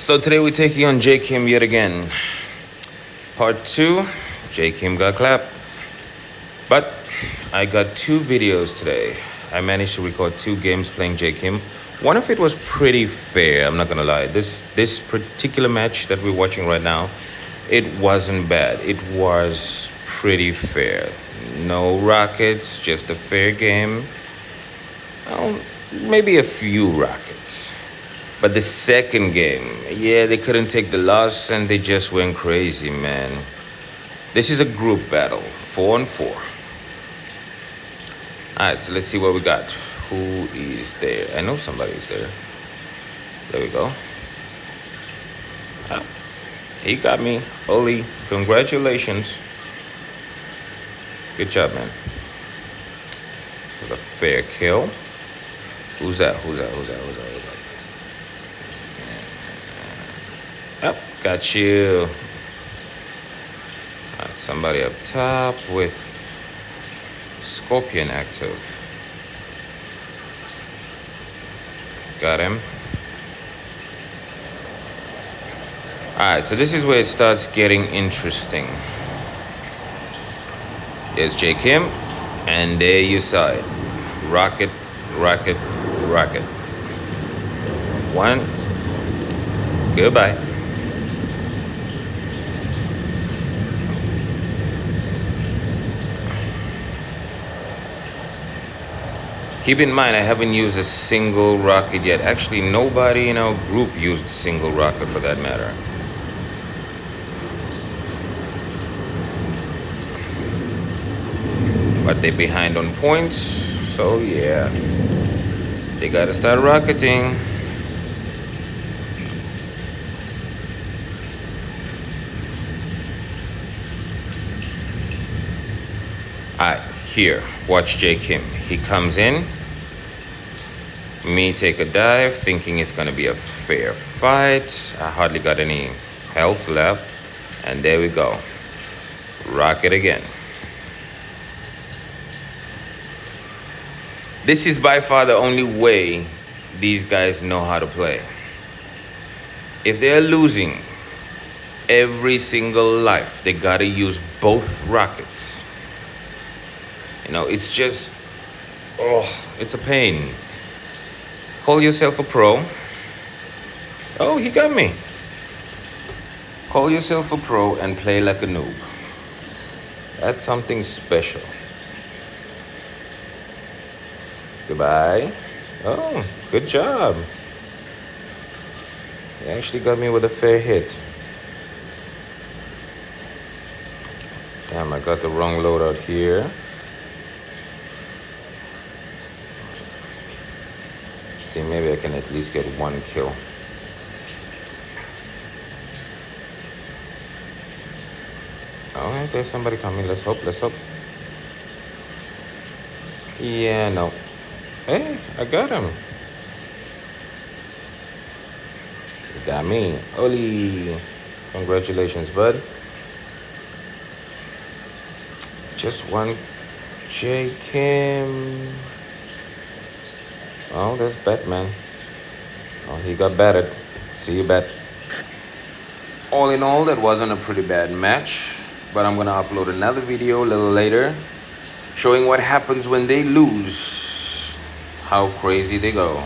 So today we're taking on J Kim yet again. Part two, J Kim got clapped. But I got two videos today. I managed to record two games playing J Kim. One of it was pretty fair, I'm not gonna lie. This this particular match that we're watching right now, it wasn't bad. It was pretty fair. No rockets, just a fair game. Well, maybe a few rockets. But the second game, yeah, they couldn't take the loss and they just went crazy, man. This is a group battle, four and four. All right, so let's see what we got. Who is there? I know somebody's there. There we go. Ah, he got me. Oli, congratulations. Good job, man. With a fair kill. Who's that? Who's that? Who's that? Who's that? Who's that? Yep, got you. Right, somebody up top with Scorpion active. Got him. Alright, so this is where it starts getting interesting. There's J Kim, and there you saw it. Rocket, rocket, rocket. One. Goodbye. Keep in mind, I haven't used a single rocket yet. Actually, nobody in our group used a single rocket for that matter. But they're behind on points, so yeah. They gotta start rocketing. Alright, here, watch J Kim. He comes in. Me take a dive, thinking it's gonna be a fair fight. I hardly got any health left. And there we go. Rocket again. This is by far the only way these guys know how to play. If they're losing every single life, they gotta use both rockets. You know, it's just Oh, it's a pain. Call yourself a pro. Oh, he got me. Call yourself a pro and play like a noob. That's something special. Goodbye. Oh, good job. You actually got me with a fair hit. Damn, I got the wrong loadout here. See, maybe I can at least get one kill. Oh, Alright, there's somebody coming. Let's hope, let's hope. Yeah, no. Hey, I got him. Got me. Oli. Congratulations, bud. Just one J Kim. Oh, there's Batman. Oh, he got battered. See you, Bat. All in all, that wasn't a pretty bad match. But I'm gonna upload another video a little later showing what happens when they lose. How crazy they go.